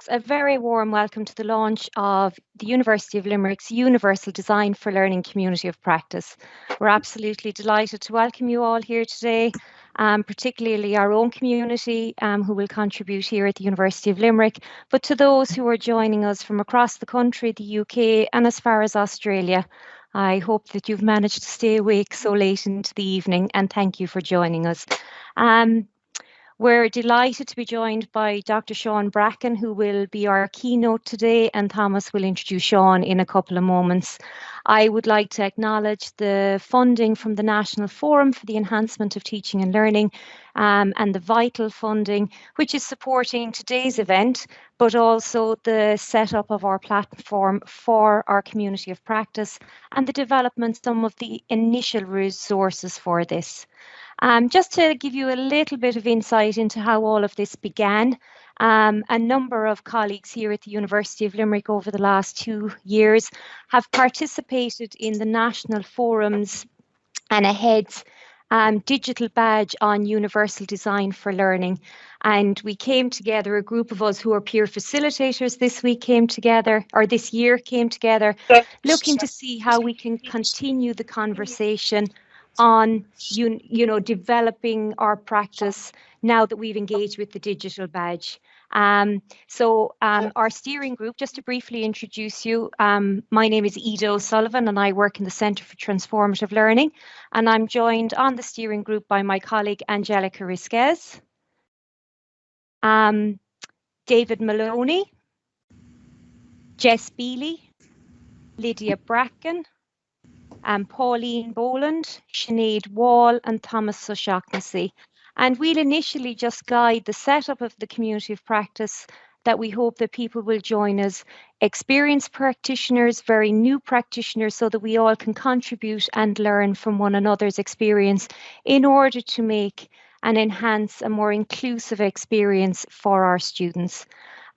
folks, a very warm welcome to the launch of the University of Limerick's Universal Design for Learning Community of Practice. We're absolutely delighted to welcome you all here today, um, particularly our own community um, who will contribute here at the University of Limerick, but to those who are joining us from across the country, the UK, and as far as Australia. I hope that you've managed to stay awake so late into the evening and thank you for joining us. Um, we're delighted to be joined by Dr. Sean Bracken, who will be our keynote today, and Thomas will introduce Sean in a couple of moments. I would like to acknowledge the funding from the National Forum for the Enhancement of Teaching and Learning um, and the vital funding, which is supporting today's event, but also the setup of our platform for our community of practice and the development some of the initial resources for this. Um, just to give you a little bit of insight into how all of this began, um, a number of colleagues here at the University of Limerick over the last two years have participated in the national forums and AHEAD's um, digital badge on universal design for learning. And we came together, a group of us who are peer facilitators this week came together, or this year came together, looking to see how we can continue the conversation on you, you know developing our practice now that we've engaged with the digital badge. Um, so um, our steering group, just to briefly introduce you, um, my name is Ida O'Sullivan and I work in the Centre for Transformative Learning and I'm joined on the steering group by my colleague Angelica Risquez, um, David Maloney, Jess Bealey, Lydia Bracken, um, Pauline Boland, Sinead Wall and Thomas O'Shaughnessy. And we'll initially just guide the setup of the community of practice that we hope that people will join us, experienced practitioners, very new practitioners, so that we all can contribute and learn from one another's experience in order to make and enhance a more inclusive experience for our students.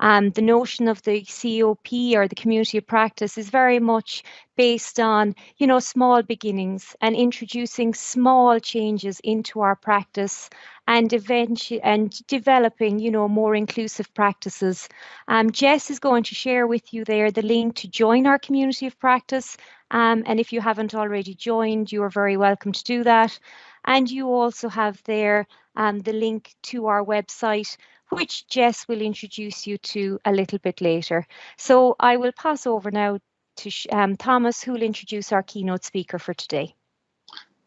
Um, the notion of the COP or the community of practice is very much based on, you know, small beginnings and introducing small changes into our practice and eventually and developing, you know, more inclusive practices. Um, Jess is going to share with you there the link to join our community of practice. Um, and if you haven't already joined, you are very welcome to do that. And you also have there um, the link to our website which Jess will introduce you to a little bit later. So I will pass over now to um, Thomas, who will introduce our keynote speaker for today.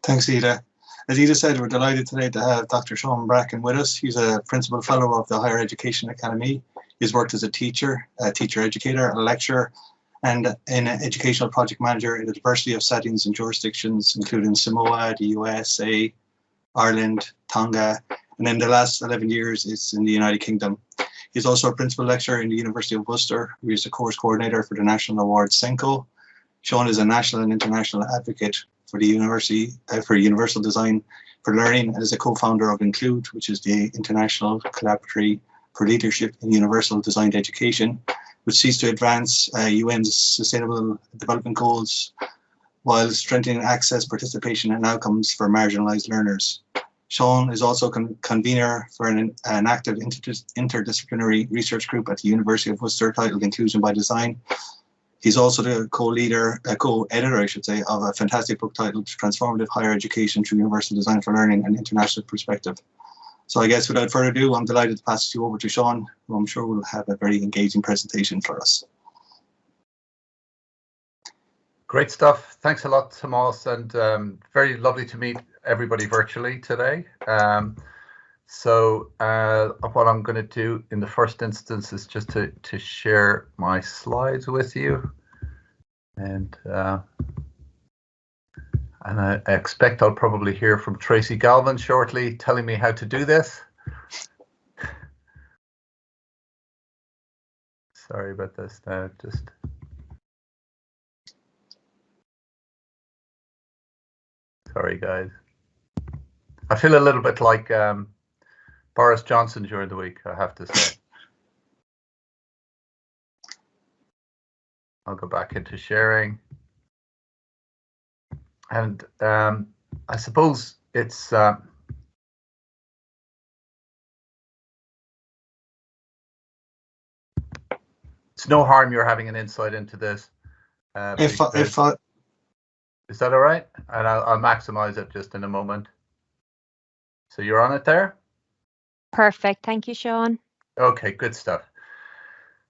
Thanks, Ida. As Ida said, we're delighted today to have Dr. Sean Bracken with us. He's a Principal Fellow of the Higher Education Academy. He's worked as a teacher, a teacher educator, a lecturer, and an educational project manager in a diversity of settings and jurisdictions, including Samoa, the USA, Ireland, Tonga, and in the last 11 years it's in the United Kingdom. He's also a principal lecturer in the University of Worcester. He's a course coordinator for the National Award SENCO. Sean is a national and international advocate for the university uh, for universal design for learning and is a co-founder of Include, which is the international collaboratory for leadership in universal designed education, which seeks to advance uh, UN's sustainable development goals while strengthening access, participation and outcomes for marginalized learners. Sean is also con convener for an, an active inter interdisciplinary research group at the University of Worcester titled Inclusion by Design. He's also the co-leader, uh, co-editor, I should say, of a fantastic book titled Transformative Higher Education Through Universal Design for Learning and International Perspective. So I guess without further ado, I'm delighted to pass you over to Sean, who I'm sure will have a very engaging presentation for us. Great stuff. Thanks a lot, Tomas, and um, very lovely to meet everybody virtually today. Um, so uh, what I'm going to do in the first instance is just to, to share my slides with you. And uh, and I, I expect I'll probably hear from Tracy Galvin shortly telling me how to do this. Sorry about this now, just Sorry, guys. I feel a little bit like um, Boris Johnson during the week, I have to say. I'll go back into sharing. And um, I suppose it's uh, it's no harm you're having an insight into this. Uh, if I, if I, is that all right? And I'll, I'll maximize it just in a moment. So you're on it there? Perfect. Thank you, Sean. Okay, good stuff.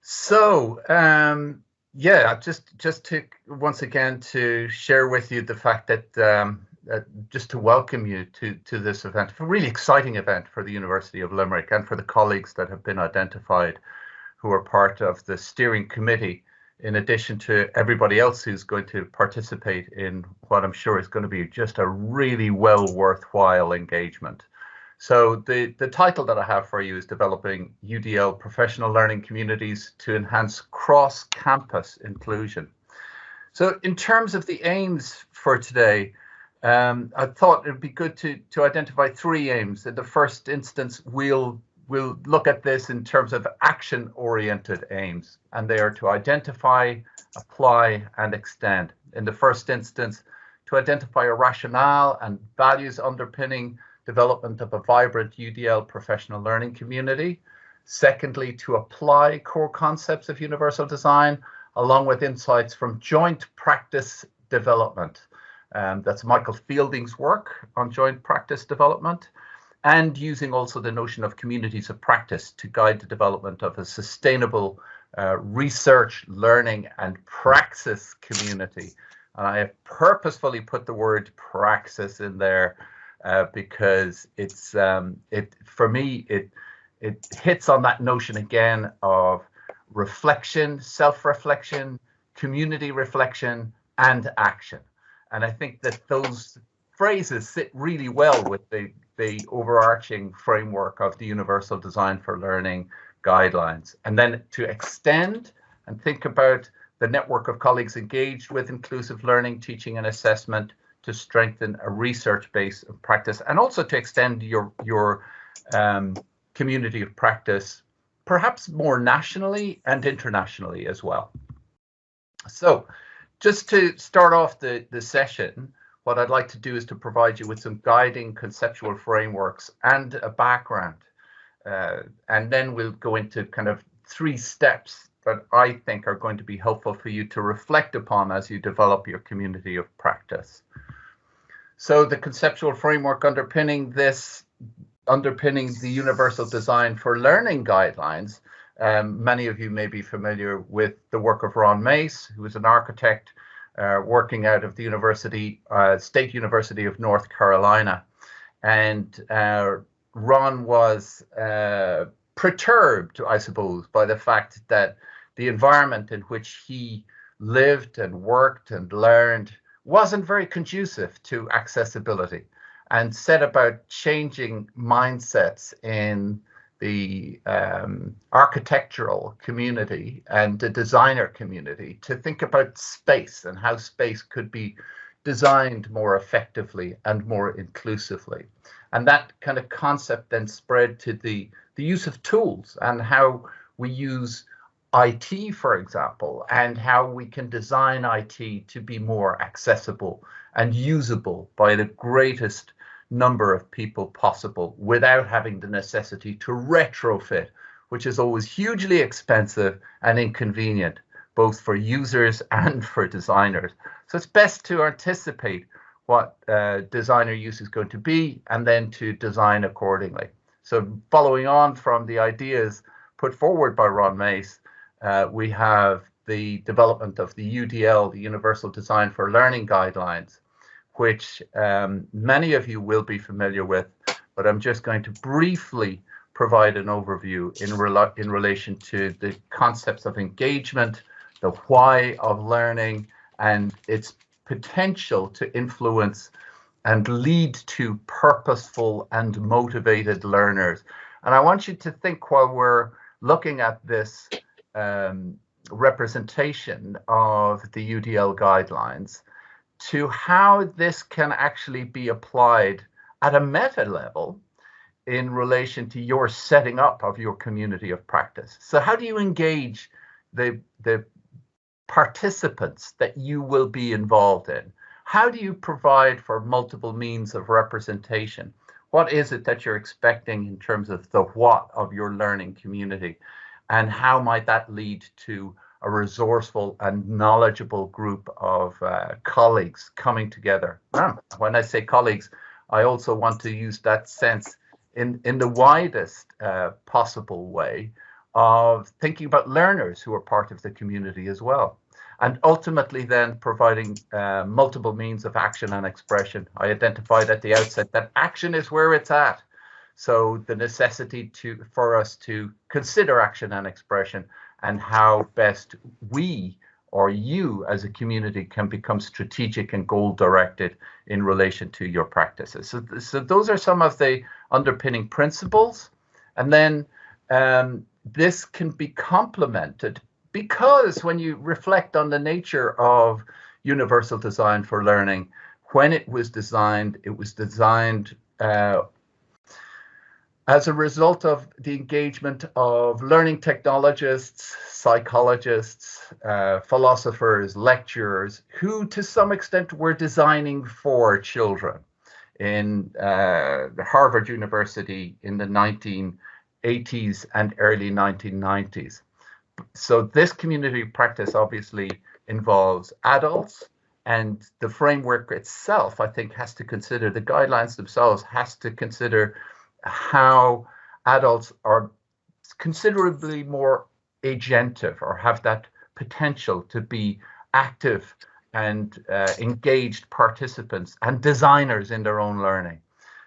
So, um, yeah, just just to once again to share with you the fact that um, uh, just to welcome you to to this event, a really exciting event for the University of Limerick and for the colleagues that have been identified who are part of the steering committee, in addition to everybody else who's going to participate in what I'm sure is going to be just a really well worthwhile engagement. So the, the title that I have for you is Developing UDL Professional Learning Communities to Enhance Cross-Campus Inclusion. So in terms of the aims for today, um, I thought it'd be good to, to identify three aims. In the first instance, we'll, we'll look at this in terms of action-oriented aims, and they are to identify, apply, and extend. In the first instance, to identify a rationale and values underpinning development of a vibrant UDL professional learning community. Secondly, to apply core concepts of universal design along with insights from joint practice development. Um, that's Michael Fielding's work on joint practice development and using also the notion of communities of practice to guide the development of a sustainable uh, research, learning and praxis community. And I have purposefully put the word praxis in there uh, because it's um, it for me it it hits on that notion again of reflection, self-reflection, community reflection, and action. And I think that those phrases sit really well with the the overarching framework of the Universal Design for Learning guidelines. And then to extend and think about the network of colleagues engaged with inclusive learning, teaching and assessment, to strengthen a research base of practice and also to extend your your um, community of practice perhaps more nationally and internationally as well. So just to start off the, the session, what I'd like to do is to provide you with some guiding conceptual frameworks and a background. Uh, and then we'll go into kind of three steps that I think are going to be helpful for you to reflect upon as you develop your community of practice. So the conceptual framework underpinning this, underpinning the universal design for learning guidelines, um, many of you may be familiar with the work of Ron Mace, who is an architect uh, working out of the University, uh, State University of North Carolina. And uh, Ron was uh, perturbed, I suppose, by the fact that the environment in which he lived and worked and learned wasn't very conducive to accessibility and set about changing mindsets in the um, architectural community and the designer community to think about space and how space could be designed more effectively and more inclusively. And that kind of concept then spread to the, the use of tools and how we use IT, for example, and how we can design IT to be more accessible and usable by the greatest number of people possible without having the necessity to retrofit, which is always hugely expensive and inconvenient, both for users and for designers. So it's best to anticipate what uh, designer use is going to be and then to design accordingly. So following on from the ideas put forward by Ron Mace, uh, we have the development of the UDL, the Universal Design for Learning Guidelines, which um, many of you will be familiar with, but I'm just going to briefly provide an overview in, in relation to the concepts of engagement, the why of learning, and its potential to influence and lead to purposeful and motivated learners. And I want you to think while we're looking at this um, representation of the UDL guidelines to how this can actually be applied at a meta level in relation to your setting up of your community of practice. So how do you engage the, the participants that you will be involved in? How do you provide for multiple means of representation? What is it that you're expecting in terms of the what of your learning community? and how might that lead to a resourceful and knowledgeable group of uh, colleagues coming together. when I say colleagues, I also want to use that sense in, in the widest uh, possible way of thinking about learners who are part of the community as well. And ultimately then providing uh, multiple means of action and expression. I identified at the outset that action is where it's at. So the necessity to for us to consider action and expression and how best we or you as a community can become strategic and goal directed in relation to your practices. So, so those are some of the underpinning principles. And then um, this can be complemented because when you reflect on the nature of universal design for learning, when it was designed, it was designed uh, as a result of the engagement of learning technologists, psychologists, uh, philosophers, lecturers, who to some extent were designing for children in uh, Harvard University in the 1980s and early 1990s. So this community practice obviously involves adults and the framework itself, I think, has to consider, the guidelines themselves has to consider how adults are considerably more agentive or have that potential to be active and uh, engaged participants and designers in their own learning.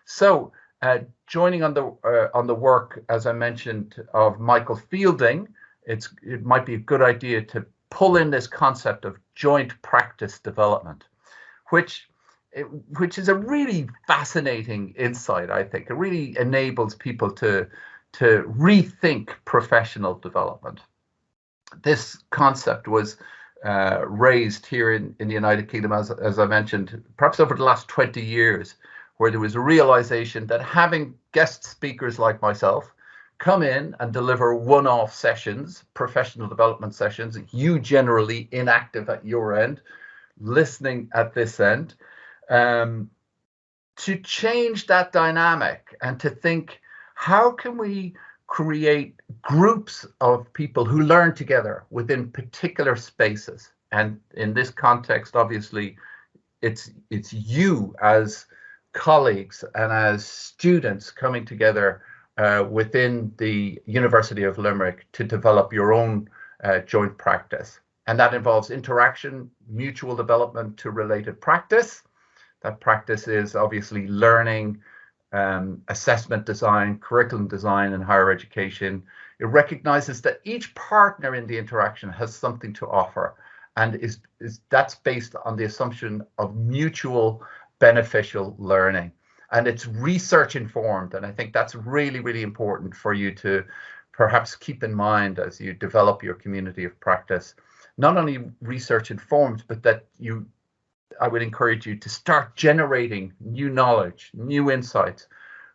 So uh, joining on the uh, on the work, as I mentioned, of Michael Fielding, it's it might be a good idea to pull in this concept of joint practice development, which it, which is a really fascinating insight. I think it really enables people to to rethink professional development. This concept was uh, raised here in, in the United Kingdom, as, as I mentioned, perhaps over the last 20 years, where there was a realization that having guest speakers like myself come in and deliver one-off sessions, professional development sessions, you generally inactive at your end, listening at this end, um, to change that dynamic and to think how can we create groups of people who learn together within particular spaces? And in this context obviously it's it's you as colleagues and as students coming together uh, within the University of Limerick to develop your own uh, joint practice. And that involves interaction mutual development to related practice that practice is obviously learning, um, assessment design, curriculum design in higher education. It recognizes that each partner in the interaction has something to offer and is, is that's based on the assumption of mutual beneficial learning. And it's research informed. And I think that's really, really important for you to perhaps keep in mind as you develop your community of practice. Not only research informed, but that you I would encourage you to start generating new knowledge, new insights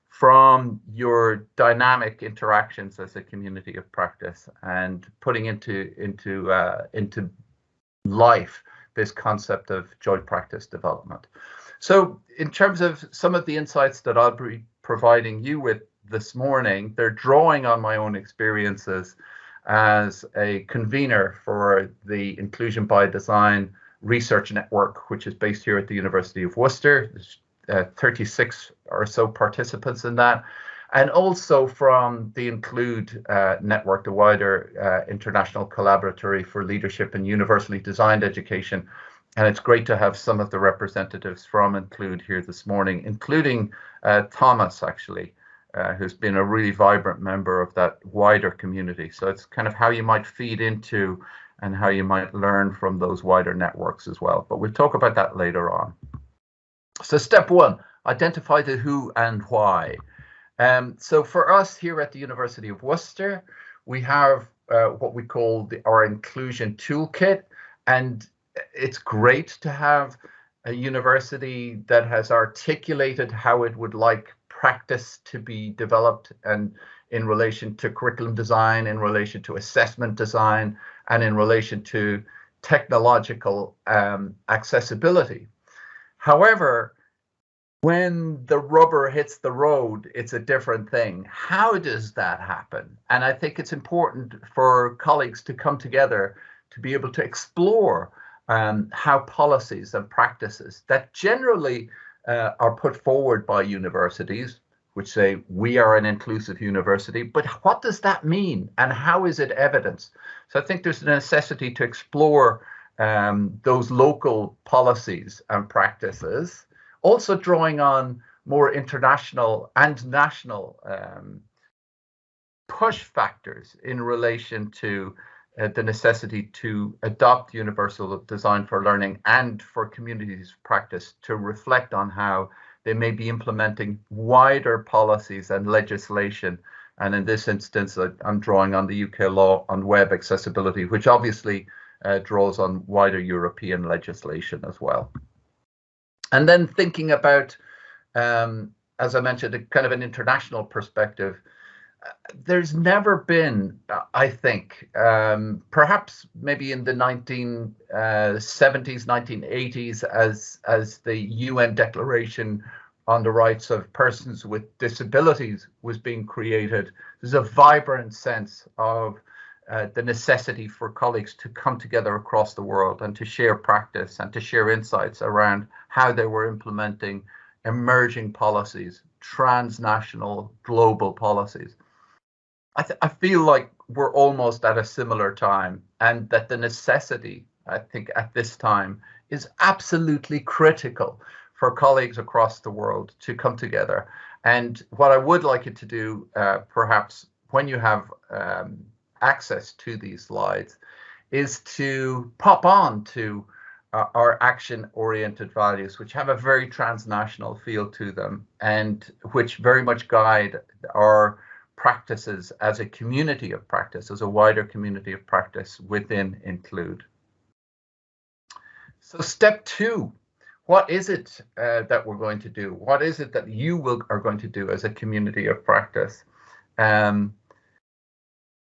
from your dynamic interactions as a community of practice and putting into into uh, into life this concept of joint practice development. So in terms of some of the insights that I'll be providing you with this morning, they're drawing on my own experiences as a convener for the Inclusion by Design research network, which is based here at the University of Worcester. There's uh, 36 or so participants in that. And also from the Include uh, network, the wider uh, international collaboratory for leadership in universally designed education. And it's great to have some of the representatives from Include here this morning, including uh, Thomas, actually, uh, who's been a really vibrant member of that wider community. So it's kind of how you might feed into and how you might learn from those wider networks as well. But we'll talk about that later on. So step one, identify the who and why. Um, so for us here at the University of Worcester, we have uh, what we call the, our inclusion toolkit. And it's great to have a university that has articulated how it would like practice to be developed and in relation to curriculum design, in relation to assessment design, and in relation to technological um, accessibility. However, when the rubber hits the road, it's a different thing. How does that happen? And I think it's important for colleagues to come together to be able to explore um, how policies and practices that generally uh, are put forward by universities, which say we are an inclusive university, but what does that mean and how is it evidenced? So I think there's a necessity to explore um, those local policies and practices, also drawing on more international and national um, push factors in relation to uh, the necessity to adopt universal design for learning and for communities practice to reflect on how they may be implementing wider policies and legislation. And in this instance, I'm drawing on the UK law on web accessibility, which obviously uh, draws on wider European legislation as well. And then thinking about, um, as I mentioned, a kind of an international perspective, there's never been, I think, um, perhaps maybe in the 1970s, uh, 1980s, as as the UN Declaration on the Rights of Persons with Disabilities was being created, there's a vibrant sense of uh, the necessity for colleagues to come together across the world and to share practice and to share insights around how they were implementing emerging policies, transnational, global policies. I, th- I feel like we're almost at a similar time, and that the necessity, I think, at this time is absolutely critical for colleagues across the world to come together. And what I would like you to do, uh, perhaps when you have um, access to these slides, is to pop on to uh, our action oriented values, which have a very transnational feel to them and which very much guide our practices as a community of practice, as a wider community of practice within Include. So step two, what is it uh, that we're going to do? What is it that you will, are going to do as a community of practice? Um,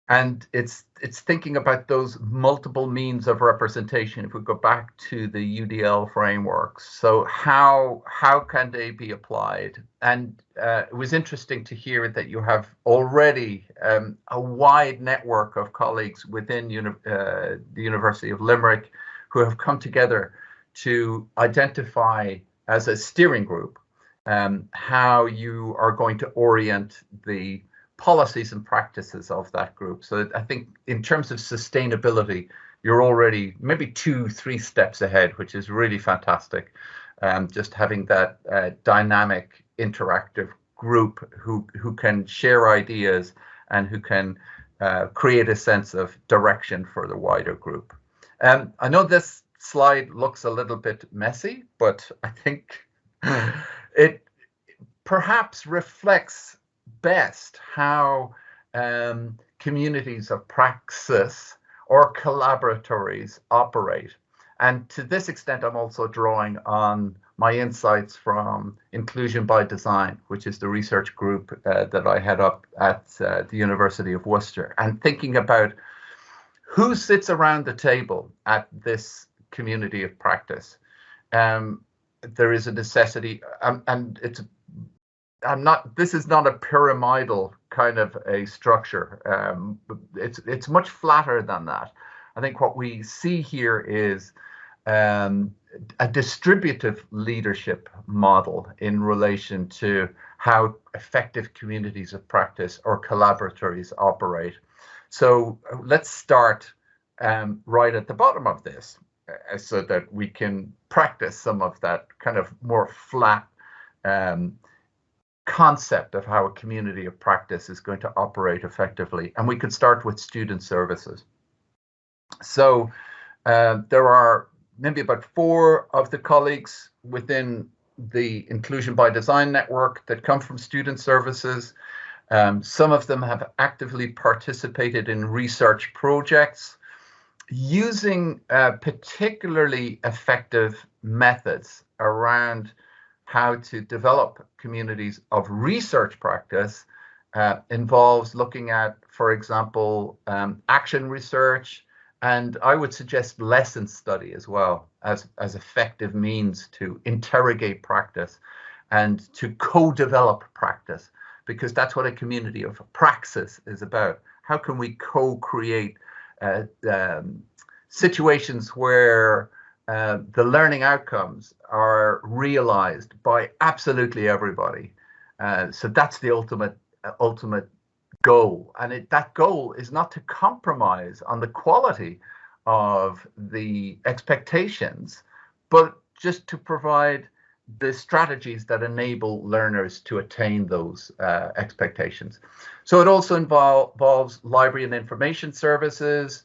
and it's it's thinking about those multiple means of representation if we go back to the udl frameworks so how how can they be applied? And uh, it was interesting to hear that you have already um, a wide network of colleagues within uni uh, the university of limerick who have come together to identify as a steering group um, how you are going to orient the policies and practices of that group. So I think in terms of sustainability, you're already maybe two, three steps ahead, which is really fantastic. Um, just having that uh, dynamic, interactive group who who can share ideas and who can uh, create a sense of direction for the wider group. Um, I know this slide looks a little bit messy, but I think it perhaps reflects best how um, communities of praxis or collaboratories operate. And to this extent, I'm also drawing on my insights from Inclusion by Design, which is the research group uh, that I head up at uh, the University of Worcester, and thinking about who sits around the table at this community of practice. Um, there is a necessity, um, and it's I'm not. This is not a pyramidal kind of a structure. Um, it's it's much flatter than that. I think what we see here is um, a distributive leadership model in relation to how effective communities of practice or collaboratories operate. So uh, let's start um, right at the bottom of this uh, so that we can practice some of that kind of more flat um, concept of how a community of practice is going to operate effectively. And we could start with student services. So uh, there are maybe about four of the colleagues within the Inclusion by Design network that come from student services. Um, some of them have actively participated in research projects using uh, particularly effective methods around how to develop communities of research practice uh, involves looking at, for example, um, action research, and I would suggest lesson study as well as, as effective means to interrogate practice and to co-develop practice because that's what a community of praxis is about. How can we co-create uh, um, situations where uh, the learning outcomes are realized by absolutely everybody. Uh, so that's the ultimate uh, ultimate goal, and it, that goal is not to compromise on the quality of the expectations, but just to provide the strategies that enable learners to attain those uh, expectations. So it also involve, involves library and information services,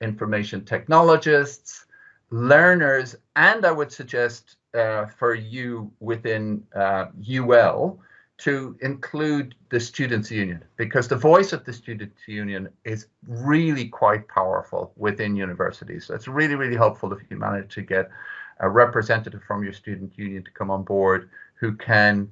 information technologists, learners, and I would suggest uh, for you within uh, UL to include the Students' Union because the voice of the Students' Union is really quite powerful within universities. So it's really, really helpful if you manage to get a representative from your student union to come on board who can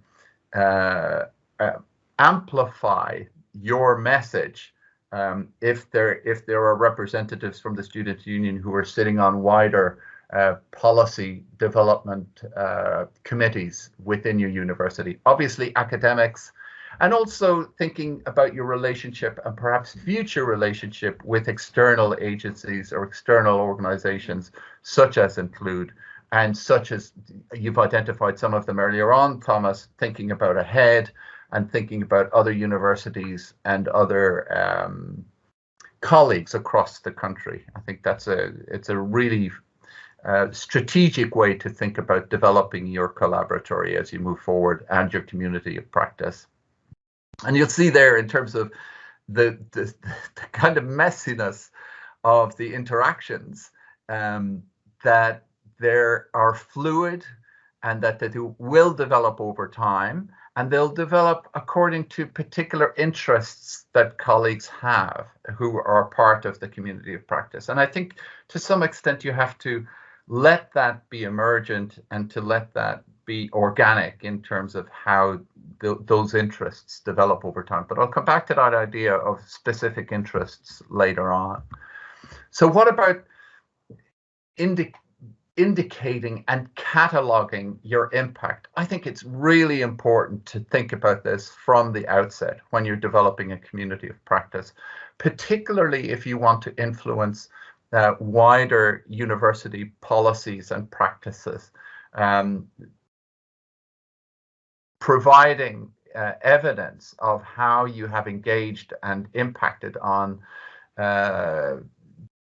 uh, uh, amplify your message um, if there if there are representatives from the students union who are sitting on wider uh, policy development uh, committees within your university. Obviously, academics, and also thinking about your relationship and perhaps future relationship with external agencies or external organizations, such as Include and such as you've identified some of them earlier on, Thomas, thinking about AHEAD and thinking about other universities and other um, colleagues across the country. I think that's a it's a really uh, strategic way to think about developing your collaboratory as you move forward and your community of practice. And you'll see there in terms of the, the, the kind of messiness of the interactions um, that there are fluid and that they will develop over time and they'll develop according to particular interests that colleagues have who are part of the community of practice. And I think to some extent you have to let that be emergent and to let that be organic in terms of how th those interests develop over time. But I'll come back to that idea of specific interests later on. So what about indi indicating and cataloging your impact. I think it's really important to think about this from the outset when you're developing a community of practice, particularly if you want to influence uh, wider university policies and practices. Um, providing uh, evidence of how you have engaged and impacted on uh,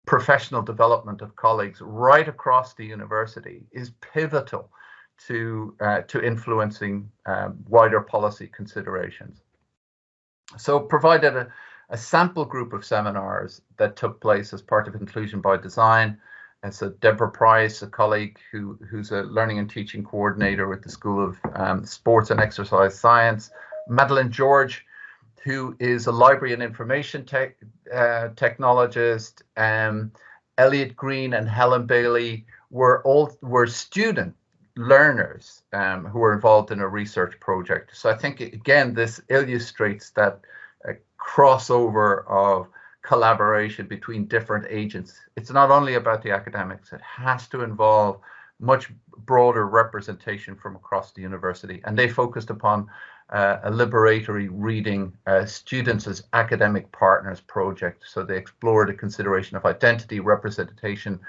professional development of colleagues right across the university is pivotal to uh, to influencing um, wider policy considerations. So provided a, a, sample group of seminars that took place as part of Inclusion by Design. And so Deborah Price, a colleague who, who's a learning and teaching coordinator with the School of um, Sports and Exercise Science, Madeline George, who is a library and information tech, uh, technologist. Um, Elliot Green and Helen Bailey were all were student learners um, who were involved in a research project. So I think again this illustrates that uh, crossover of collaboration between different agents. It's not only about the academics; it has to involve much broader representation from across the university, and they focused upon uh, a liberatory reading uh, students as academic partners project. So they explored the consideration of identity, representation,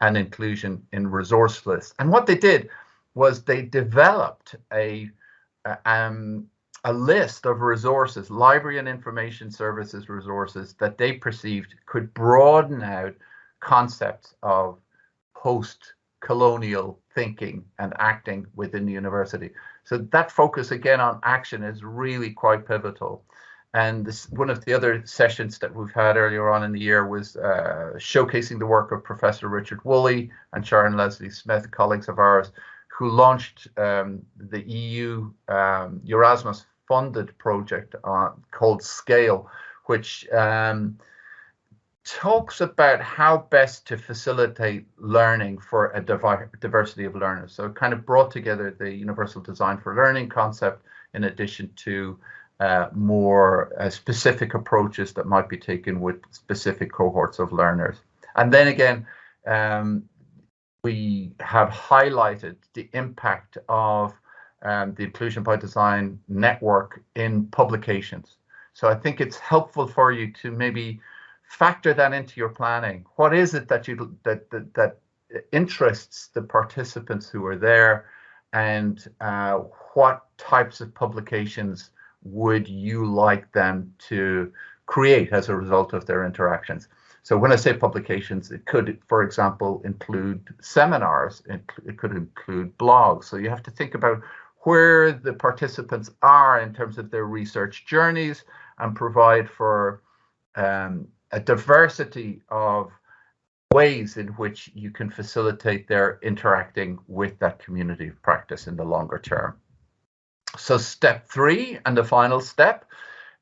and inclusion in resource lists. And what they did was they developed a, um, a list of resources, library and information services resources that they perceived could broaden out concepts of post-colonial thinking and acting within the university. So that focus again on action is really quite pivotal. And this, one of the other sessions that we've had earlier on in the year was uh, showcasing the work of Professor Richard Woolley and Sharon Leslie Smith, colleagues of ours, who launched um, the EU um, Erasmus funded project on, called Scale, which um, talks about how best to facilitate learning for a diversity of learners. So it kind of brought together the universal design for learning concept in addition to uh, more uh, specific approaches that might be taken with specific cohorts of learners. And then again, um, we have highlighted the impact of um, the Inclusion by Design network in publications. So I think it's helpful for you to maybe factor that into your planning. What is it that you that that, that interests the participants who are there, and uh, what types of publications would you like them to create as a result of their interactions? So when I say publications, it could, for example, include seminars, it, could include blogs. So you have to think about where the participants are in terms of their research journeys and provide for um, a diversity of ways in which you can facilitate their interacting with that community of practice in the longer term. So step three and the final step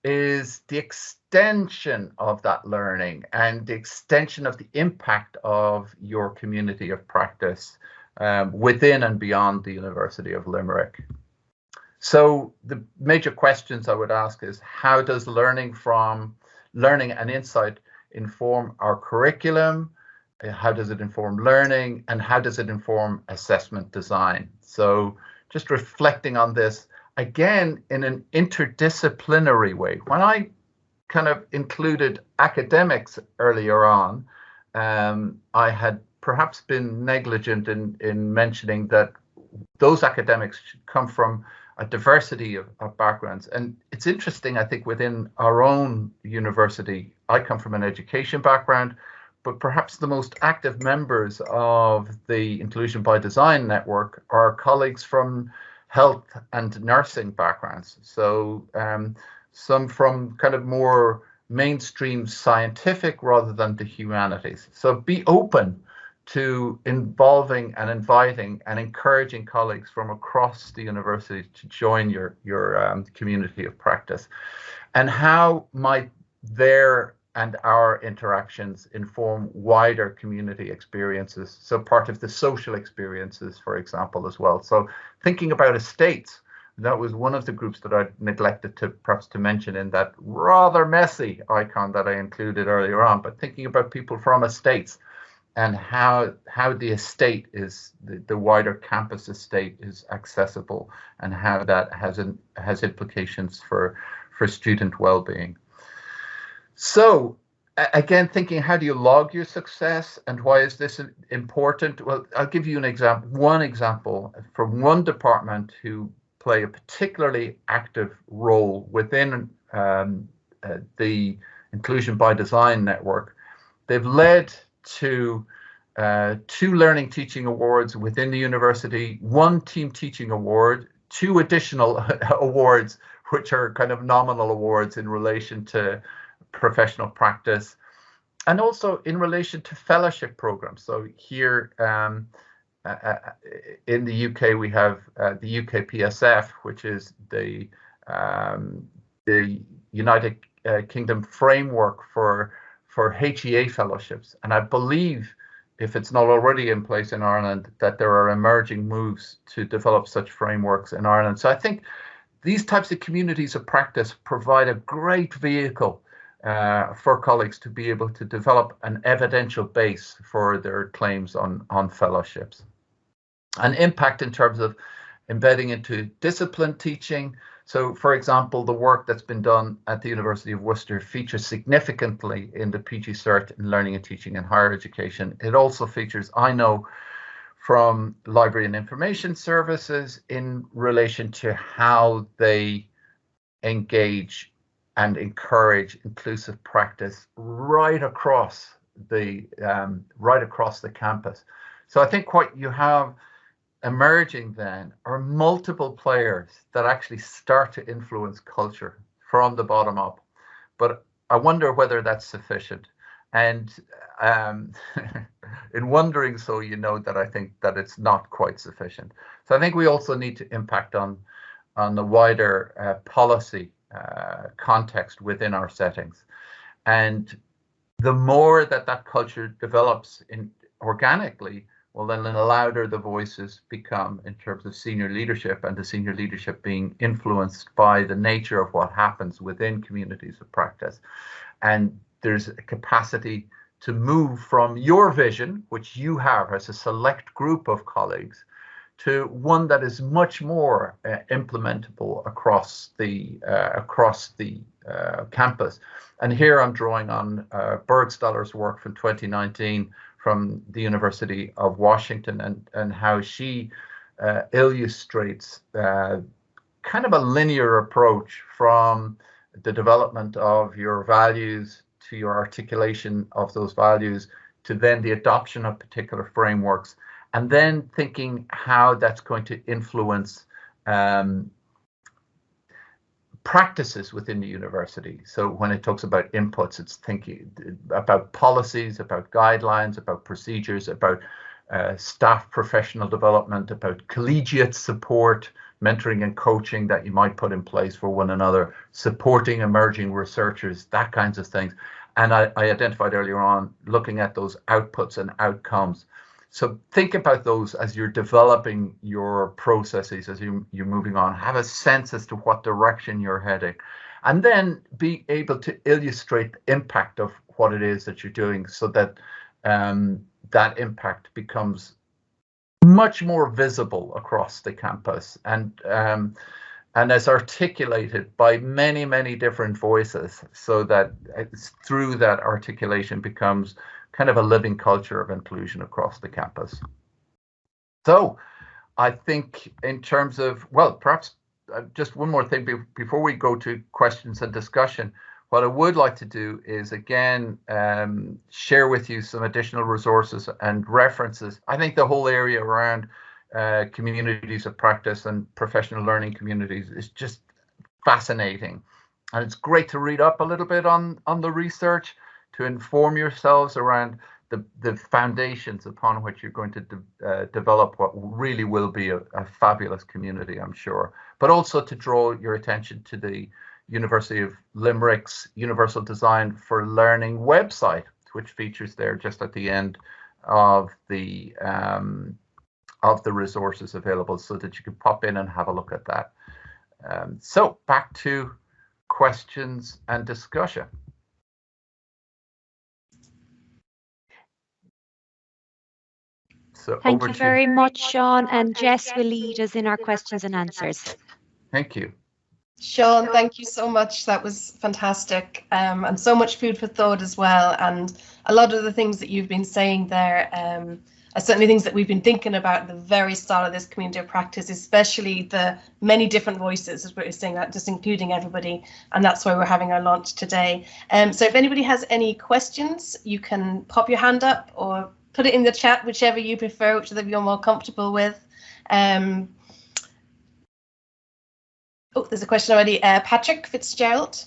is the extension of that learning and the extension of the impact of your community of practice um, within and beyond the University of Limerick. So the major questions I would ask is how does learning from learning and insight inform our curriculum? How does it inform learning and how does it inform assessment design? So just reflecting on this again in an interdisciplinary way. When I kind of included academics earlier on, um, I had perhaps been negligent in, in mentioning that those academics should come from a diversity of, of, backgrounds. And it's interesting, I think, within our own university, I come from an education background, but perhaps the most active members of the Inclusion by Design network are colleagues from health and nursing backgrounds. So um, some from kind of more mainstream scientific rather than the humanities. So be open to involving and inviting and encouraging colleagues from across the university to join your your um, community of practice. And how might their and our interactions inform wider community experiences? So part of the social experiences for example as well. So thinking about estates that was one of the groups that I neglected to perhaps to mention in that rather messy icon that I included earlier on. But thinking about people from estates and how how the estate is the, the wider campus estate is accessible and how that has an, has implications for for student well-being. So again, thinking how do you log your success and why is this important? Well, I'll give you an example, one example from one department who play a particularly active role within um, uh, the Inclusion by Design network. They've led to uh, two Learning Teaching Awards within the university, one Team Teaching Award, two additional awards, which are kind of nominal awards in relation to professional practice, and also in relation to fellowship programs. So here um, uh, uh in the UK, we have uh, the UK PSF, which is the um, the United uh, Kingdom framework for for HEA fellowships. And I believe, if it's not already in place in Ireland, that there are emerging moves to develop such frameworks in Ireland. So I think these types of communities of practice provide a great vehicle uh, for colleagues to be able to develop an evidential base for their claims on, on fellowships. An impact in terms of embedding into discipline teaching, so, for example, the work that's been done at the University of Worcester features significantly in the PG Cert in Learning and Teaching in Higher Education. It also features, I know, from Library and Information Services in relation to how they engage and encourage inclusive practice right across the um, right across the campus. So I think what you have emerging then are multiple players that actually start to influence culture from the bottom up. But I wonder whether that's sufficient. And um, in wondering so, you know that I think that it's not quite sufficient. So I think we also need to impact on on the wider uh, policy uh, context within our settings. And the more that that culture develops in organically, well, then the louder the voices become in terms of senior leadership and the senior leadership being influenced by the nature of what happens within communities of practice. And there's a capacity to move from your vision, which you have as a select group of colleagues, to one that is much more uh, implementable across the uh, across the uh, campus. And here I'm drawing on uh, Burgstahler's work from 2019 from the University of Washington and, and how she uh, illustrates uh, kind of a linear approach from the development of your values to your articulation of those values to then the adoption of particular frameworks and then thinking how that's going to influence um, practices within the university. So when it talks about inputs, it's thinking about policies, about guidelines, about procedures, about uh, staff professional development, about collegiate support, mentoring and coaching that you might put in place for one another, supporting emerging researchers, that kinds of things. And I, I identified earlier on looking at those outputs and outcomes so think about those as you're developing your processes, as you, you're moving on. Have a sense as to what direction you're heading. And then be able to illustrate the impact of what it is that you're doing so that um, that impact becomes much more visible across the campus and um, and as articulated by many many different voices so that through that articulation becomes kind of a living culture of inclusion across the campus. So I think in terms of, well, perhaps uh, just one more thing before we go to questions and discussion, what I would like to do is again um, share with you some additional resources and references. I think the whole area around uh, communities of practice and professional learning communities is just fascinating. And it's great to read up a little bit on, on the research to inform yourselves around the, the foundations upon which you're going to de uh, develop what really will be a, a, fabulous community, I'm sure, but also to draw your attention to the University of Limerick's Universal Design for Learning website, which features there just at the end of the um, of the resources available so that you can pop in and have a look at that. Um, so back to questions and discussion. Thank you very you. much, Sean. And Jess will lead us in our questions and answers. Thank you. Sean, thank you so much. That was fantastic um, and so much food for thought as well. And a lot of the things that you've been saying there um, are certainly things that we've been thinking about at the very start of this community of practice, especially the many different voices, as we're saying that, just including everybody. And that's why we're having our launch today. Um, so if anybody has any questions, you can pop your hand up or put it in the chat, whichever you prefer, whichever you're more comfortable with. Um, oh, there's a question already. Uh, Patrick Fitzgerald.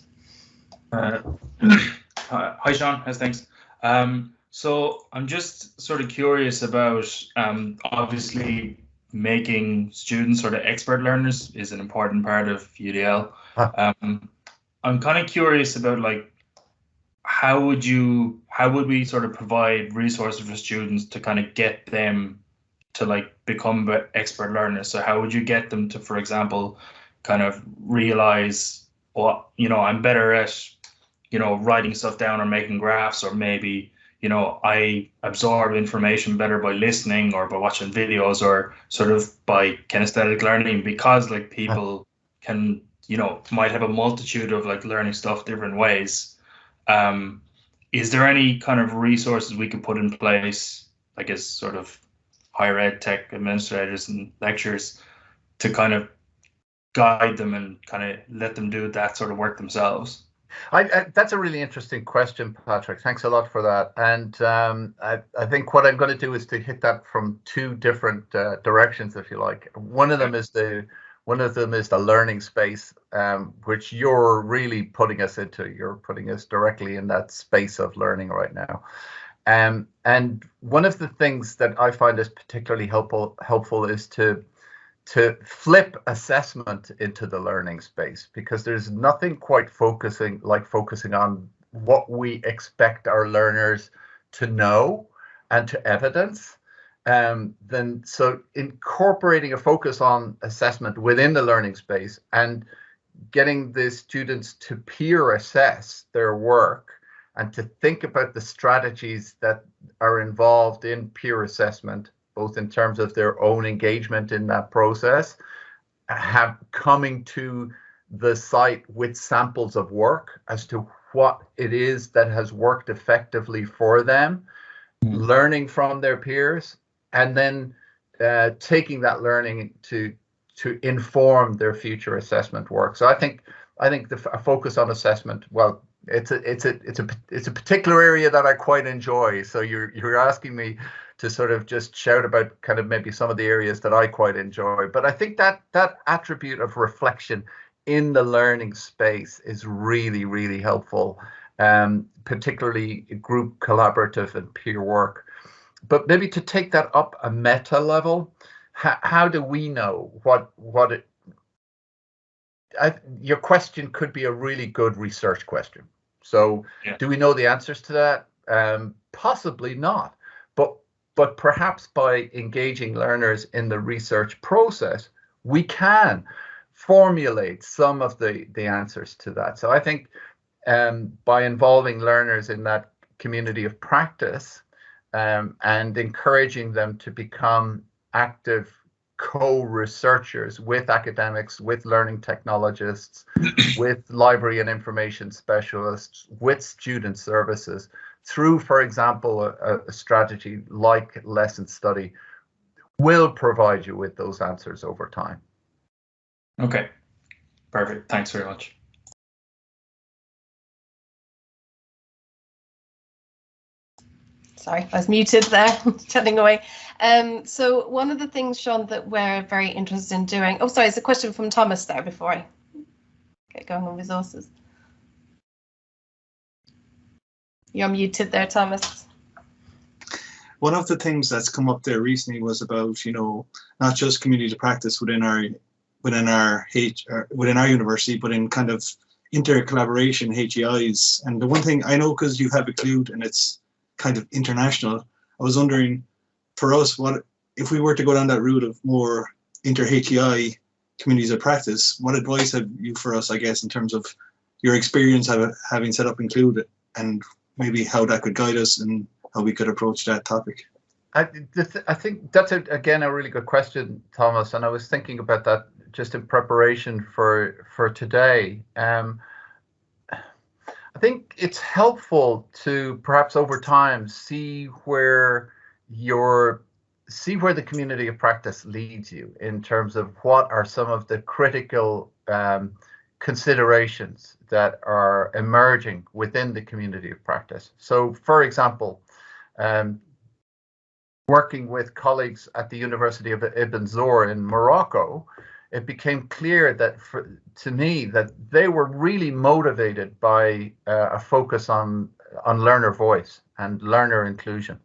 Uh, hi, Sean. How's things? Um, so I'm just sort of curious about um, obviously making students sort of expert learners is an important part of UDL. Huh. Um, I'm kind of curious about like how would you how would we sort of provide resources for students to kind of get them to like become expert learners? So how would you get them to for example kind of realize well you know i'm better at you know writing stuff down or making graphs or maybe you know i absorb information better by listening or by watching videos or sort of by kinesthetic learning? Because like uh. people can you know might have a multitude of like learning stuff different ways um, is there any kind of resources we could put in place, I guess, sort of higher ed tech administrators and lecturers to kind of guide them and kind of let them do that sort of work themselves? I, I, that's a really interesting question, Patrick. Thanks a lot for that. And um, I, I, think what I'm going to do is to hit that from two different uh, directions, if you like. One of them is the one of them is the learning space, um, which you're really putting us into. You're putting us directly in that space of learning right now. Um, and one of the things that I find is particularly helpful helpful is to to flip assessment into the learning space because there's nothing quite focusing like focusing on what we expect our learners to know and to evidence um, then so incorporating a focus on assessment within the learning space and getting the students to peer assess their work and to think about the strategies that are involved in peer assessment both in terms of their own engagement in that process, have coming to the site with samples of work as to what it is that has worked effectively for them, mm. learning from their peers, and then uh, taking that learning to to inform their future assessment work. So I think I think the focus on assessment, well, it's a it's a it's a it's a particular area that I quite enjoy. So you're you're asking me to sort of just shout about kind of maybe some of the areas that I quite enjoy. But I think that that attribute of reflection in the learning space is really really helpful, um, particularly group collaborative and peer work. But maybe to take that up a meta level, how, how do we know what what it I, your question could be a really good research question. So, yeah. do we know the answers to that? Um, possibly not. But but perhaps by engaging learners in the research process, we can formulate some of the the answers to that. So I think um, by involving learners in that community of practice um, and encouraging them to become active co-researchers with academics, with learning technologists, with library and information specialists, with student services, through, for example, a, a, strategy like lesson study, will provide you with those answers over time. Okay, perfect. Thanks very much. Sorry, I was muted there, chatting away. Um, so one of the things, Sean, that we're very interested in doing. Oh, sorry, it's a question from Thomas there before I get going on resources. You're muted there, Thomas. One of the things that's come up there recently was about, you know, not just community to practice within our within our H within our university, but in kind of inter collaboration HEIs. And the one thing I know because you have a clue and it's kind of international. I was wondering, for us, what if we were to go down that route of more inter-HEI communities of practice, what advice have you for us, I guess, in terms of your experience of having set up Include and maybe how that could guide us and how we could approach that topic? I, I think that's, a, again, a really good question, Thomas. And I was thinking about that just in preparation for for today. Um, I think it's helpful to perhaps over time see where your see where the community of practice leads you in terms of what are some of the critical um, considerations that are emerging within the community of practice. So, for example, um, working with colleagues at the University of Ibn Zohr in Morocco, it became clear that for, to me that they were really motivated by uh, a focus on on learner voice and learner inclusion,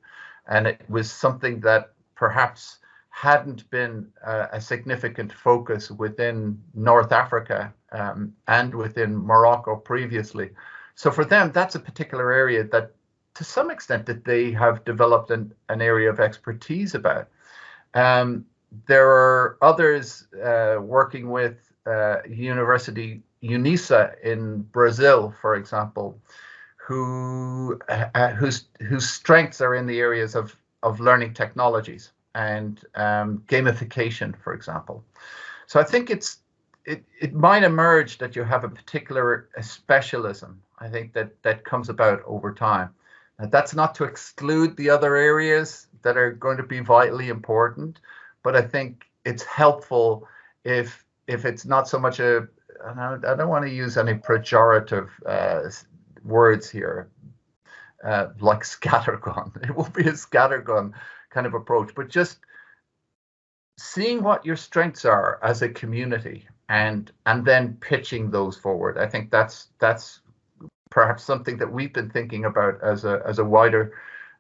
and it was something that perhaps hadn't been uh, a significant focus within North Africa um, and within Morocco previously. So for them, that's a particular area that, to some extent, that they have developed an, an area of expertise about. Um, there are others uh, working with uh, University Unisa in Brazil, for example, who uh, whose whose strengths are in the areas of of learning technologies and um, gamification, for example. So I think it's it, it might emerge that you have a particular a specialism. I think that that comes about over time. Now, that's not to exclude the other areas that are going to be vitally important, but I think it's helpful if if it's not so much a I don't, I don't want to use any pejorative uh, words here, uh, like scattergun. It will be a scattergun kind of approach, but just seeing what your strengths are as a community and and then pitching those forward. I think that's that's perhaps something that we've been thinking about as a as a wider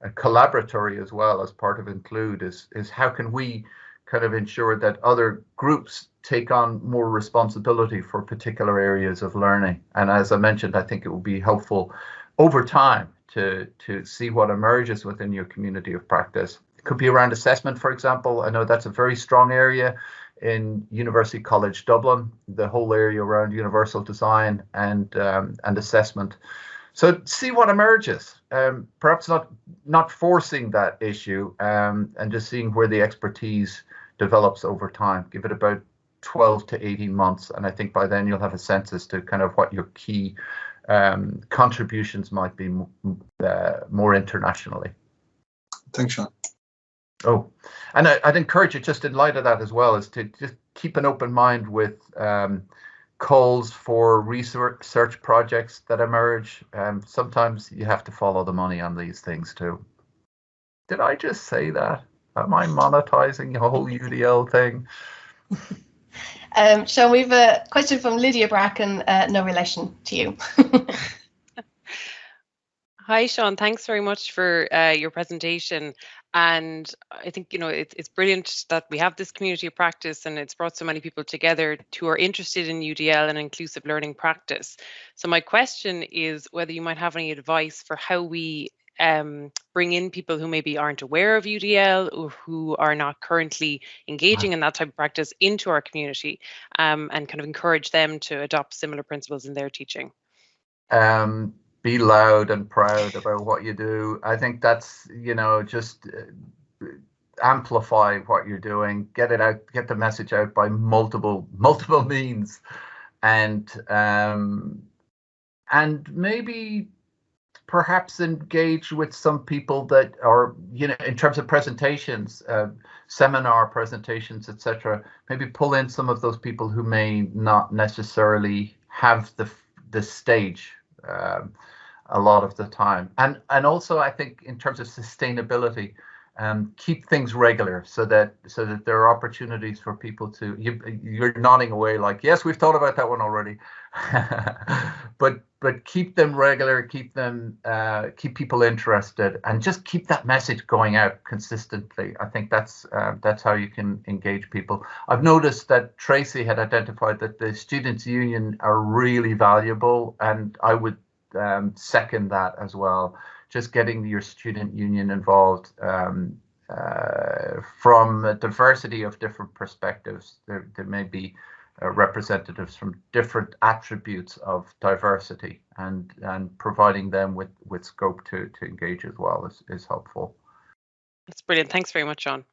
uh, collaboratory as well as part of Include is is how can we kind of ensure that other groups take on more responsibility for particular areas of learning. And as I mentioned, I think it will be helpful over time to, to see what emerges within your community of practice. It could be around assessment, for example. I know that's a very strong area in University College Dublin, the whole area around universal design and um, and assessment. so see what emerges. Um, perhaps not not forcing that issue um, and just seeing where the expertise develops over time. Give it about 12 to 18 months, and I think by then you'll have a sense as to kind of what your key um, contributions might be uh, more internationally. Thanks, Sean. Oh, and I, would encourage you just in light of that as well is to just keep an open mind with um, calls for research projects that emerge. Um, sometimes you have to follow the money on these things too. Did I just say that? Am I monetizing the whole UDL thing? um, Sean, we have a question from Lydia Bracken, uh, no relation to you. Hi, Sean. Thanks very much for uh, your presentation. And I think, you know, it, it's brilliant that we have this community of practice and it's brought so many people together who are interested in UDL and inclusive learning practice. So my question is whether you might have any advice for how we um, bring in people who maybe aren't aware of UDL or who are not currently engaging in that type of practice into our community um, and kind of encourage them to adopt similar principles in their teaching. Um, be loud and proud about what you do. I think that's, you know, just uh, amplify what you're doing, get it out, get the message out by multiple, multiple means. And, um, and maybe perhaps engage with some people that are, you know, in terms of presentations, uh, seminar presentations, etc. Maybe pull in some of those people who may not necessarily have the the stage um, a lot of the time. And and also I think in terms of sustainability, um, keep things regular so that so that there are opportunities for people to you you're nodding away like yes we've thought about that one already but but keep them regular keep them uh, keep people interested and just keep that message going out consistently i think that's uh, that's how you can engage people i've noticed that tracy had identified that the students union are really valuable and i would um, second that as well. Just getting your student union involved um, uh, from a diversity of different perspectives. There, there may be uh, representatives from different attributes of diversity and and providing them with with scope to to engage as well is, is helpful. That's brilliant. Thanks very much, John.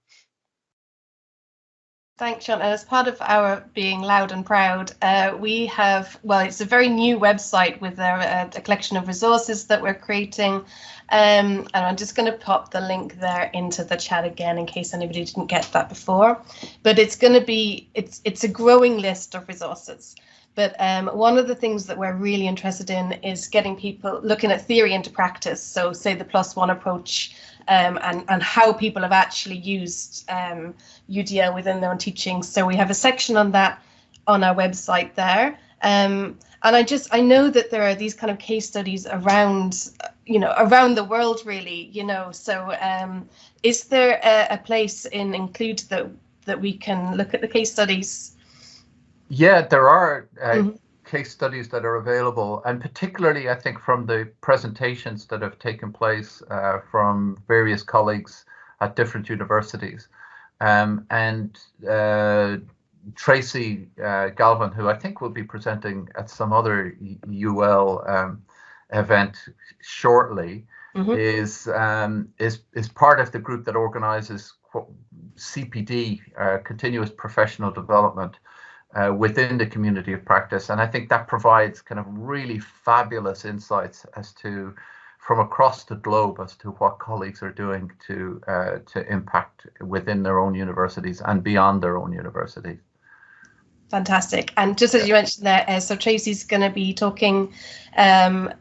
Thanks, Sean. And as part of our being loud and proud, uh, we have, well, it's a very new website with a, uh, a collection of resources that we're creating. Um, and I'm just going to pop the link there into the chat again in case anybody didn't get that before. But it's going to be, it's, it's a growing list of resources. But um, one of the things that we're really interested in is getting people looking at theory into practice. So say the plus one approach um, and, and how people have actually used um, UDL within their own teaching. So we have a section on that on our website there. Um, and I just I know that there are these kind of case studies around, you know, around the world really, you know. So um, is there a, a place in Include that that we can look at the case studies? Yeah, there are. Uh, mm -hmm case studies that are available, and particularly, I think, from the presentations that have taken place uh, from various colleagues at different universities. Um, and uh, Tracy uh, Galvin, who I think will be presenting at some other UL um, event shortly, mm -hmm. is um, is is part of the group that organises CPD, uh, continuous professional development, uh, within the community of practice. And I think that provides kind of really fabulous insights as to from across the globe as to what colleagues are doing to uh, to impact within their own universities and beyond their own universities. Fantastic. And just as you mentioned there, uh, so Tracy's going to be talking um,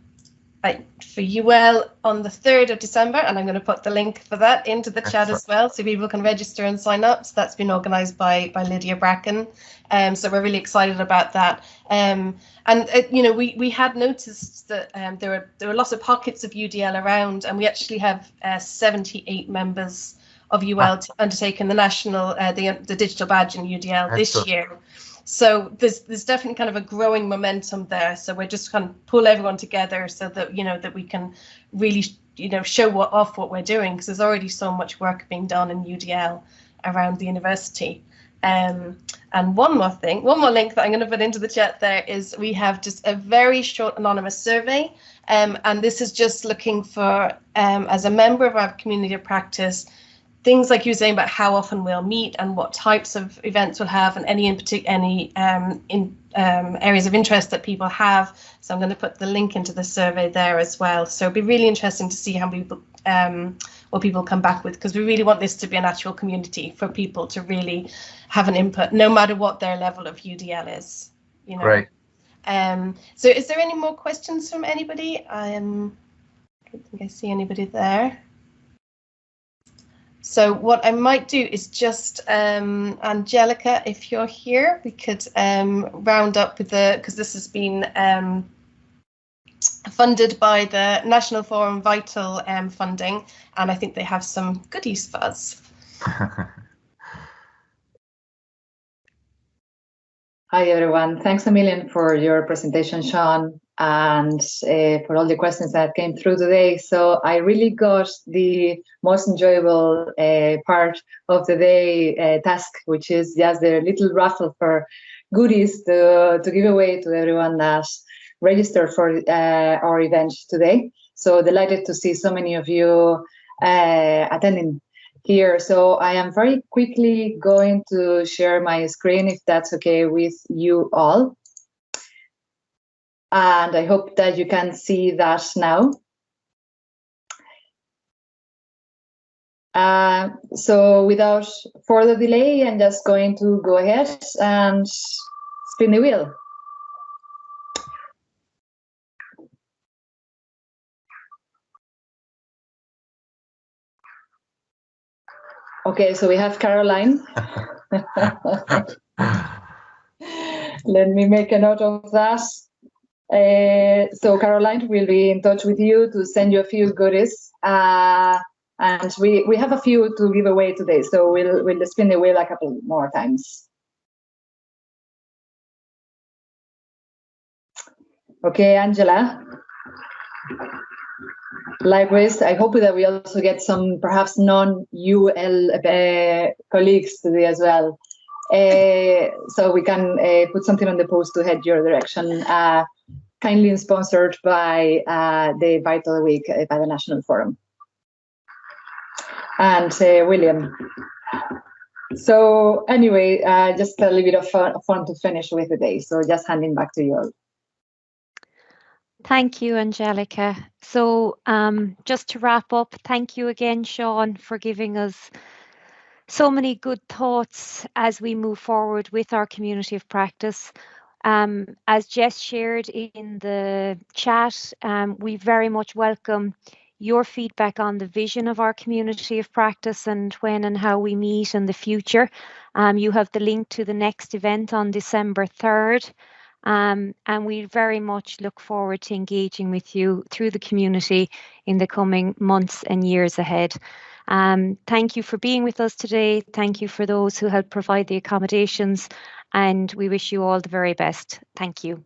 for UL on the 3rd of December, and I'm going to put the link for that into the chat as well, so people can register and sign up. So that's been organised by by Lydia Bracken. Um, so we're really excited about that. Um, and uh, you know, we we had noticed that um, there were there were lots of pockets of UDL around, and we actually have uh, 78 members of UL ah. undertaking the national uh, the the digital badge in UDL this year. So there's there's definitely kind of a growing momentum there. So we're just kind of pull everyone together so that you know that we can really you know show what off what we're doing because there's already so much work being done in UDL around the university. Um, and one more thing, one more link that I'm going to put into the chat there is we have just a very short anonymous survey Um, and this is just looking for, um, as a member of our community of practice, things like you were saying about how often we'll meet and what types of events we'll have and any in particular any um, in um, areas of interest that people have. So I'm going to put the link into the survey there as well. So it'll be really interesting to see how people um, what people come back with because we really want this to be a natural community for people to really have an input, no matter what their level of UDL is. You know. Great. Um, so is there any more questions from anybody? Um, I don't think I see anybody there. So what I might do is just, um, Angelica, if you're here, we could um, round up with the, because this has been um, funded by the National Forum Vital um, funding, and I think they have some goodies for us. Hi, everyone. Thanks a million for your presentation, Sean, and uh, for all the questions that came through today. So I really got the most enjoyable uh, part of the day uh, task, which is just the little raffle for goodies to, to give away to everyone that registered for our event today. So delighted to see so many of you attending here. So I am very quickly going to share my screen if that's okay with you all. And I hope that you can see that now. Uh, so without further delay, I'm just going to go ahead and spin the wheel. Okay, so we have Caroline. Let me make a note of that. Uh, so Caroline will be in touch with you to send you a few goodies. Uh, and we, we have a few to give away today, so we'll, we'll spin the wheel a couple more times. Okay, Angela. Likewise, I hope that we also get some perhaps non-UL uh, colleagues today as well. Uh, so we can uh, put something on the post to head your direction. Uh, kindly sponsored by uh, the Vital Week uh, by the National Forum. And William. So anyway, just a little bit of fun, fun to finish with today. So just handing back to you all. Thank you, Angelica. So um, just to wrap up, thank you again, Sean, for giving us so many good thoughts as we move forward with our community of practice. Um, as Jess shared in the chat, um, we very much welcome your feedback on the vision of our community of practice and when and how we meet in the future. Um, you have the link to the next event on December 3rd. Um, and we very much look forward to engaging with you through the community in the coming months and years ahead. Um, thank you for being with us today. Thank you for those who helped provide the accommodations and we wish you all the very best. Thank you.